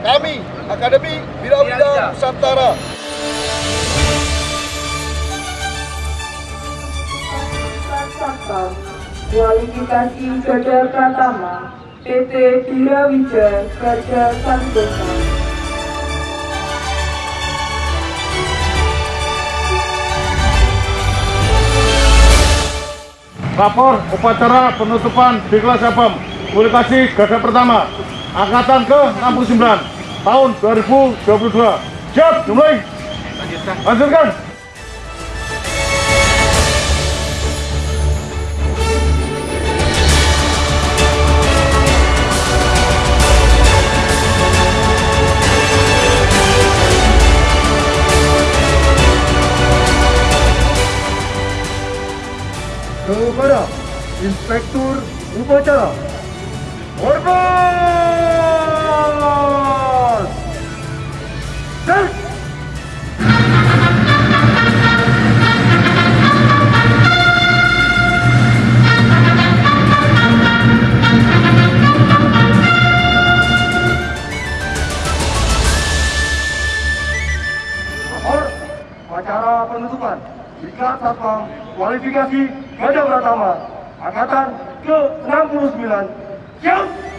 kami Akademi Bira-Bira Nusantara. Kualifikasi Gada Pratama PT Bira Wijaya Gada Santosa Lapor upacara penutupan di kelas Sabam Kualifikasi Gada Pertama Angkatan ke-69 tahun 2022 Siap, dimulai Lanjutkan. Kepada Inspektur Upacara. Hormat! Satpam Kualifikasi Gajah Pratama Angkatan ke-69 Siap!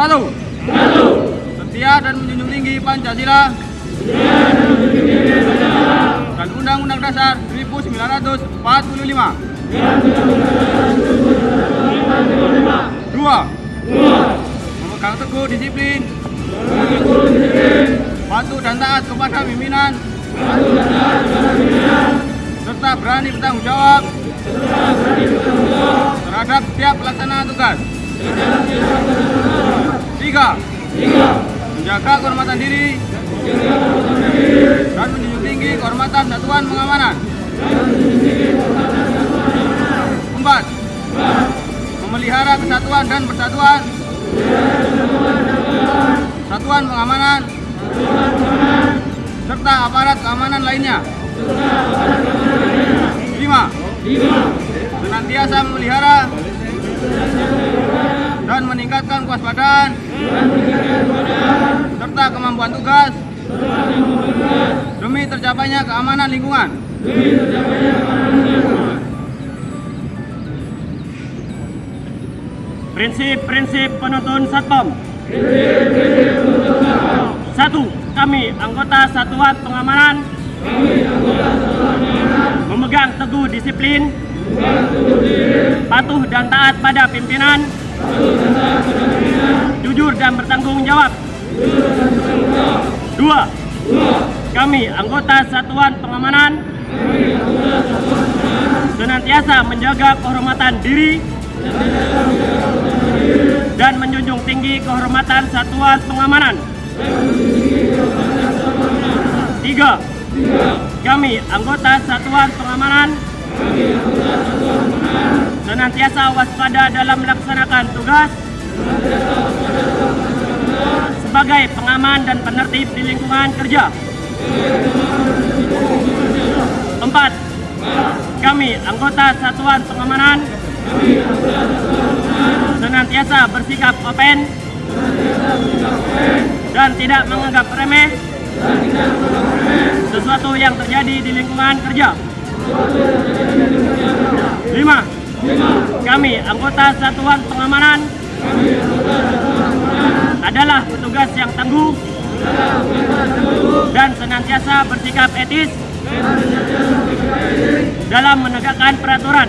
Satu. Satu. Setia dan menjunjung tinggi Pancasila. Setia dan menjunjung tinggi Pancasila. Dan Undang-Undang Dasar 1945. Dan Undang-Undang Dasar 1945. Dua. Dua. Memegang teguh disiplin. Memegang teguh disiplin. Patuh dan taat kepada pimpinan. Patuh dan taat kepada pimpinan. Serta berani bertanggung jawab terhadap setiap pelaksanaan tugas. Tiga. Menjaga kehormatan diri. Dan menjunjung tinggi kehormatan satuan pengamanan. Empat. Memelihara kesatuan dan persatuan. Satuan pengamanan. Serta aparat keamanan lainnya. Lima. Senantiasa memelihara dan meningkatkan kewaspadaan serta kemampuan tugas demi tercapainya keamanan lingkungan. Prinsip-prinsip penuntun Satpam. Satu, kami anggota Satuan Pengamanan. Memegang teguh disiplin. Patuh dan taat pada pimpinan. Jujur dan bertanggung jawab. Dua, kami anggota Satuan Pengamanan. Senantiasa menjaga kehormatan diri dan menjunjung tinggi kehormatan satuan pengamanan. Tiga, kami anggota satuan pengamanan senantiasa waspada dalam melaksanakan tugas sebagai pengaman dan penertib di lingkungan kerja. Empat, kami anggota satuan pengamanan senantiasa bersikap open dan tidak menganggap remeh sesuatu yang terjadi di lingkungan kerja. Lima, kami anggota satuan pengamanan adalah petugas yang tangguh dan senantiasa bersikap etis dalam menegakkan peraturan.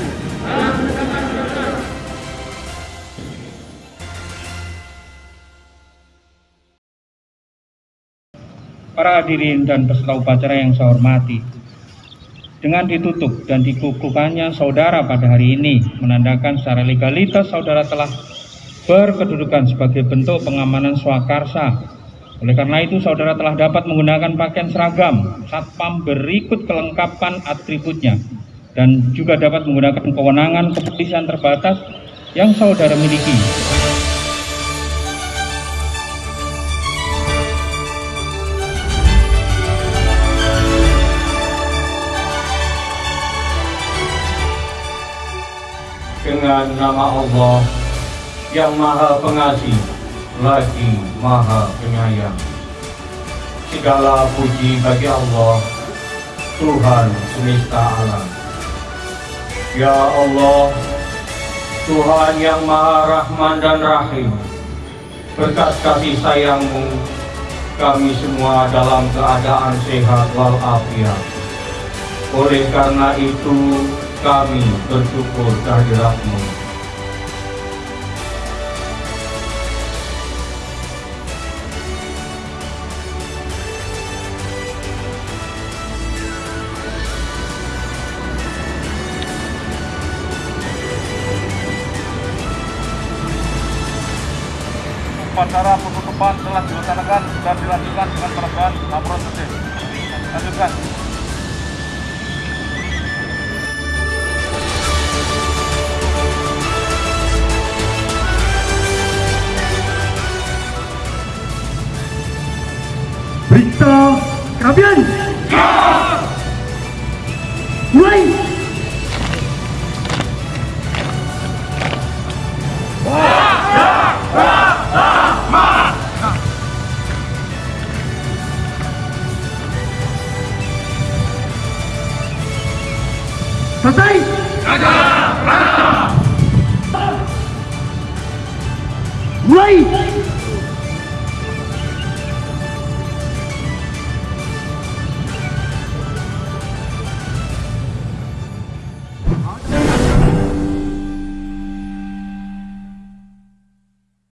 Para hadirin dan peserta upacara yang saya hormati, dengan ditutup dan dikukuhkannya saudara pada hari ini menandakan secara legalitas saudara telah berkedudukan sebagai bentuk pengamanan swakarsa. Oleh karena itu saudara telah dapat menggunakan pakaian seragam satpam berikut kelengkapan atributnya dan juga dapat menggunakan kewenangan kepolisian terbatas yang saudara miliki. Dengan nama Allah yang maha pengasih lagi maha penyayang. Segala puji bagi Allah Tuhan semesta alam. Ya Allah Tuhan yang maha rahman dan rahim berkat kasih sayangmu kami semua dalam keadaan sehat walafiat. Oleh karena itu kami bersyukur kehadiratmu. Upacara penutupan telah dilaksanakan dan dilanjutkan dengan penerbangan laporan tertib. cho cáo viên người Selesai. Raja, raja. Mulai.